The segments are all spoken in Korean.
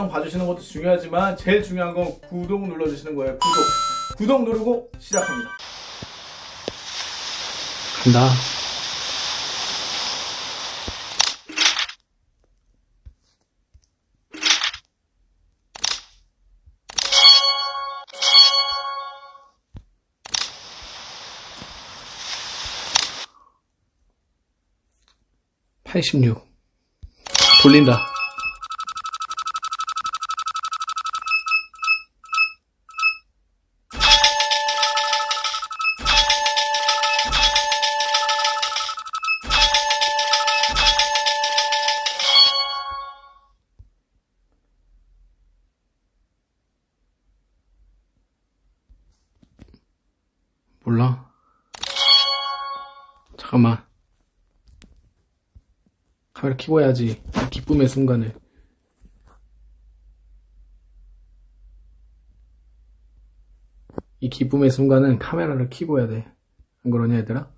영상 봐주시는 것도 중요하지만 제일 중요한 건 구독 눌러주시는 거예요. 구독. 구독 누르고 시작합니다. 간다. 팔십육 돌린다. 몰라. 잠깐만. 카메라 켜고 해야지. 이 기쁨의 순간을. 이 기쁨의 순간은 카메라를 켜고 해야 돼. 안 그러냐, 얘들아?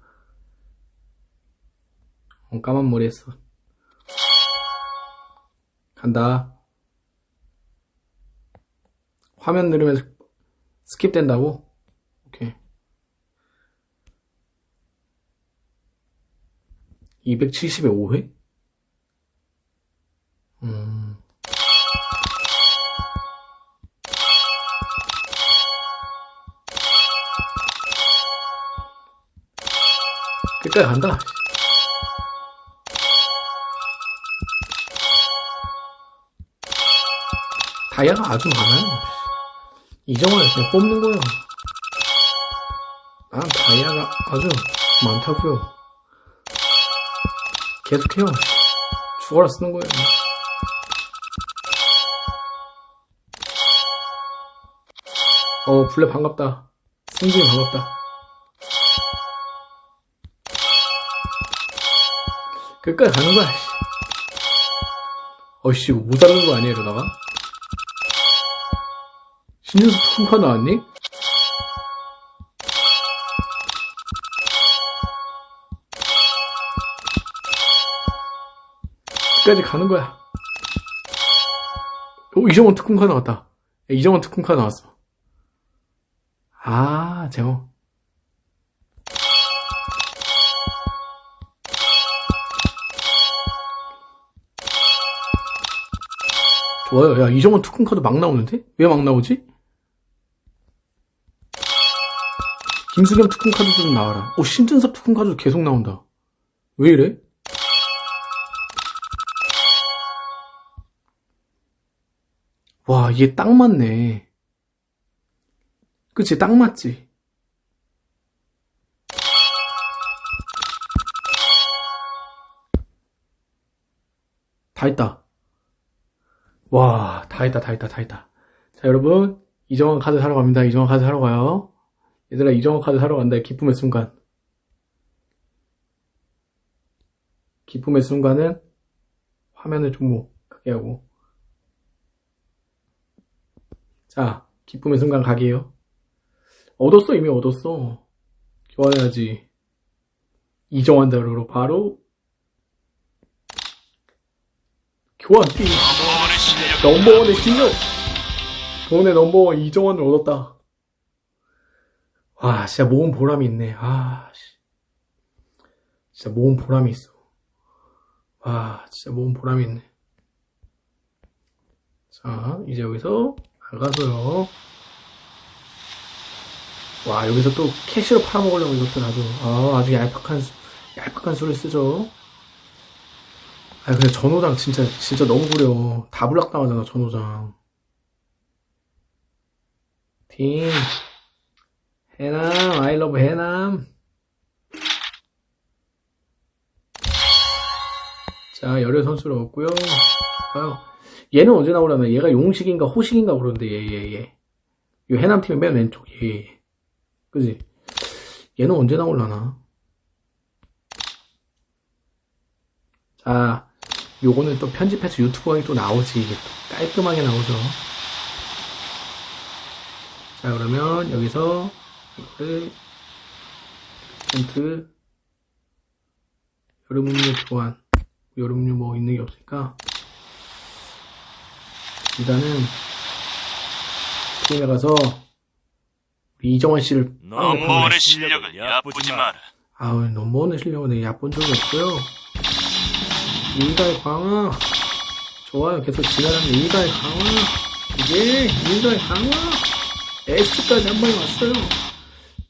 어, 까만 머리 했어. 간다. 화면 누르면 스킵 된다고? 오케이. 270에 5회? 음. 끝까지 간다. 다이아가 아주 많아요. 이정을 그냥 뽑는 거예요. 난 다이아가 아주 많다고요. 계속해요. 죽어라 쓰는 거예요. 어, 블레 반갑다. 승진이 반갑다. 끝까지 가는 거야. 씨. 어이씨, 모자라는 거 아니야, 이러다가? 신윤수 콩카 나왔니? 끝까지 가는 거야. 오, 이정원 특훈카 나왔다. 야, 이정원 특훈카 나왔어. 아, 제가. 좋아요. 야, 이정원 특훈카도 막 나오는데? 왜 막 나오지? 김수겸 특훈카도 좀 나와라. 오, 신준섭 특훈카도 계속 나온다. 왜 이래? 와, 이게 딱 맞네. 그치, 딱 맞지? 다 했다. 와, 다 했다, 다 했다, 다 했다. 자, 여러분, 이정원 카드 사러 갑니다. 이정원 카드 사러 가요. 얘들아, 이정원 카드 사러 간다. 기쁨의 순간. 기쁨의 순간은 화면을 좀 뭐, 크게 하고. 자, 기쁨의 순간 가게요. 얻었어, 이미 얻었어. 교환해야지. 이정환 대로로 바로 교환 팀 넘버원의 실력 돈의 넘버원 이정환을 얻었다. 와, 진짜 모은 보람이 있네. 아, 씨. 진짜 모은 보람이 있어. 와, 진짜 모은 보람이 있네. 자, 이제 여기서 나가서요. 와, 여기서 또 캐시로 팔아먹으려고 이것도 아주, 아, 아주 얄팍한, 수- 얄팍한 수를 쓰죠. 아, 근데 전호장 진짜, 진짜 너무 구려. 다 불락당하잖아, 전호장. 팀. 해남, 아이러브 해남. 자, 열혈 선수를 얻고요. 좋아요. 얘는 언제 나오려나? 얘가 용식인가 호식인가 그러는데, 얘, 얘, 얘. 이 해남팀의 맨 왼쪽, 얘, 얘. 그지? 얘는 언제 나올라나? 자, 요거는 또 편집해서 유튜브에 또 나오지. 이게 또 깔끔하게 나오죠. 자, 그러면 여기서 이거를 멘트 여름 음료 교환 여름 음료 뭐 있는 게 없으니까 일단은 팀에 가서 이정환 씨를 넘버원의 실력을 얕보지 마라. 아우 넘버원의 실력은 내가 얕본 적이 없어요. 일가의 강화. 좋아요. 계속 지나가는 일가의 강화. 이제 일가의 강화. S까지 한 번에 왔어요.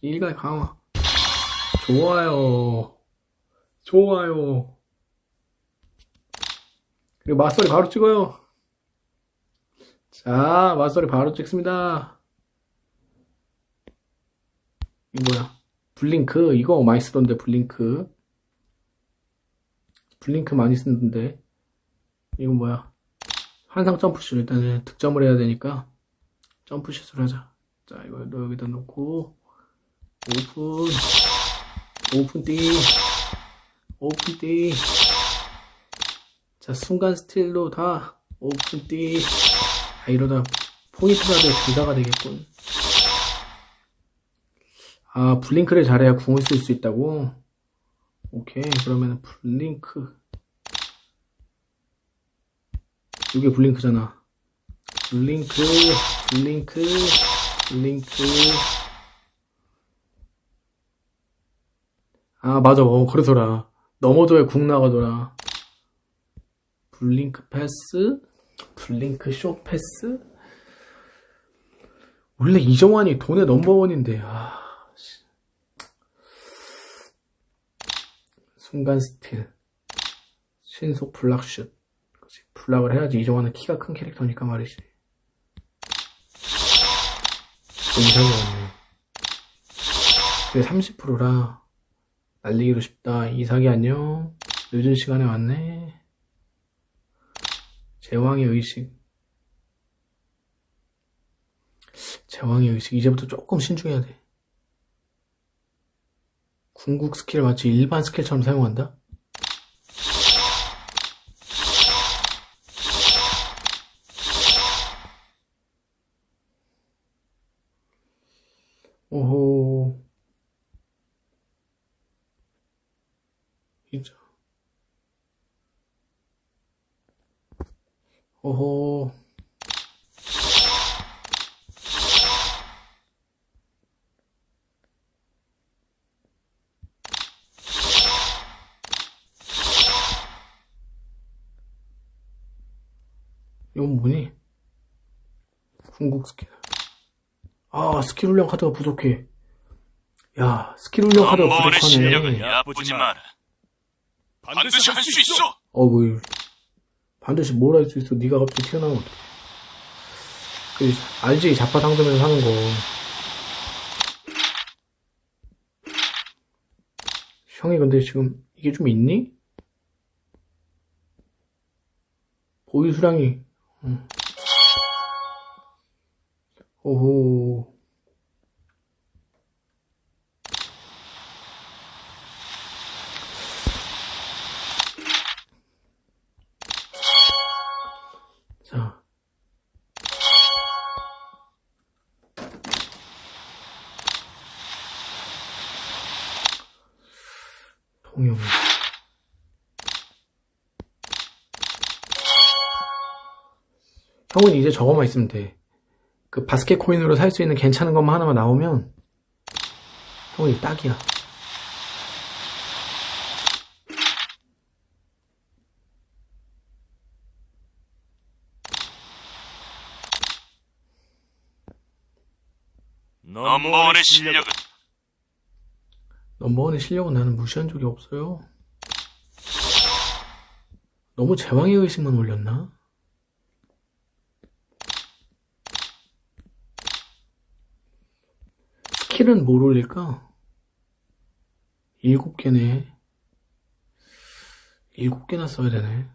일가의 강화. 좋아요. 좋아요. 그리고 맞소리 바로 찍어요 자 맞소리 바로 찍습니다. 이거 뭐야? blink? 이거 많이 쓰던데 blink. blink 많이 쓰는데. 이거 뭐야? 환상 점프슛. 일단은 득점을 해야 되니까 점프슛을 하자. 자 이거 너 여기다 놓고 오픈. 오픈 띠. 오픈 띠 자 순간 스틸로 다 오픈 띠 아, 이러다 포인트라도 둘다가 되겠군 아, blink를 잘해야 궁을 쓸 수 있다고? 오케이, 그러면 blink. 이게 blink잖아. blink, blink, blink. 아, 맞아. 어, 그러더라. 넘어져야 궁 나가더라. blink 패스? blink 쇼 패스? 원래 이정환이 도내 넘버원인데, 아. 순간 스틸. 신속 블락슛. 블락을 해야지 이정환은 키가 큰 캐릭터니까 말이지. 인상이 왔네. 그게 30%라. 날리기도 쉽다. 이삭이 안녕. 늦은 시간에 왔네 제왕의 의식. 제왕의 의식. 이제부터 조금 신중해야 돼. 궁극 skill을 마치 일반 skill처럼 사용한다? 오호. 진짜. 오호. 이건 뭐니? 궁극 스킬. 아, 스킬 훈련 카드가 부족해. 야, 스킬 훈련 카드가 부족하네. 얕보지 마라. 반드시 할 수 있어. 어, 뭐, 반드시 뭘 할 수 있어. 네가 갑자기 튀어나오면 어떡해. 그, 알지? 잡화 상점에서 사는 거. 형이 근데 지금 이게 좀 있니? 보유 수량이, 응. 오호. 자. 통영. 형은 이제 저거만 있으면 돼. 그 바스켓 코인으로 살 수 있는 괜찮은 것만 하나만 나오면 형이 딱이야. 넘버원의 실력은 넘버원의 실력은 나는 무시한 적이 없어요. 너무 제왕의 의식만 올렸나? 스킬은 뭘 올릴까? 일곱 개네. 일곱 개나 써야 되네.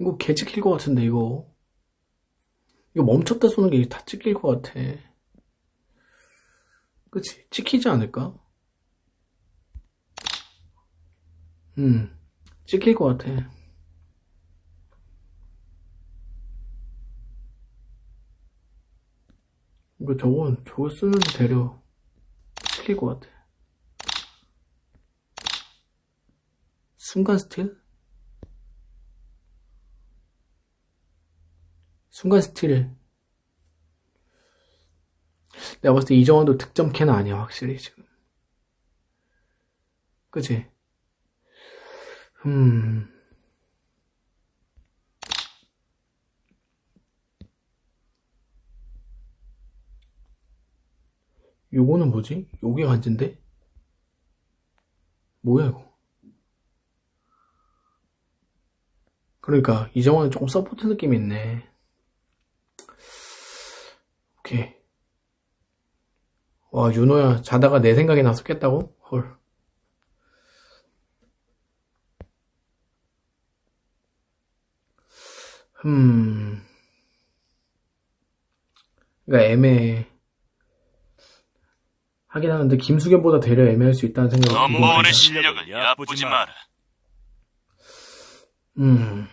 이거 개 찍힐 것 같은데, 이거. 이거 멈췄다 쏘는 게 다 찍힐 것 같아. 그치? 찍히지 않을까? 음, 찍힐 것 같아. 이거 저건, 저거 쓰면 되려. 찍힐 것 같아. 순간 스틸? 순간 스틸. 내가 봤을 때 이정환도 득점 캐는 아니야, 확실히 지금. 그치? 음. 요거는 뭐지? 요게 간지인데? 뭐야, 이거? 그러니까, 이정환은 조금 support 느낌이 있네. 오케이. 와, 윤호야, 자다가 내 생각이 나서 깼다고? 헐. 음. 그러니까 애매해. 하긴 하는데 김수겸보다 되려 애매할 수 있다는 생각이 넘버원의 해요. 실력을 얕보지 마라. 음.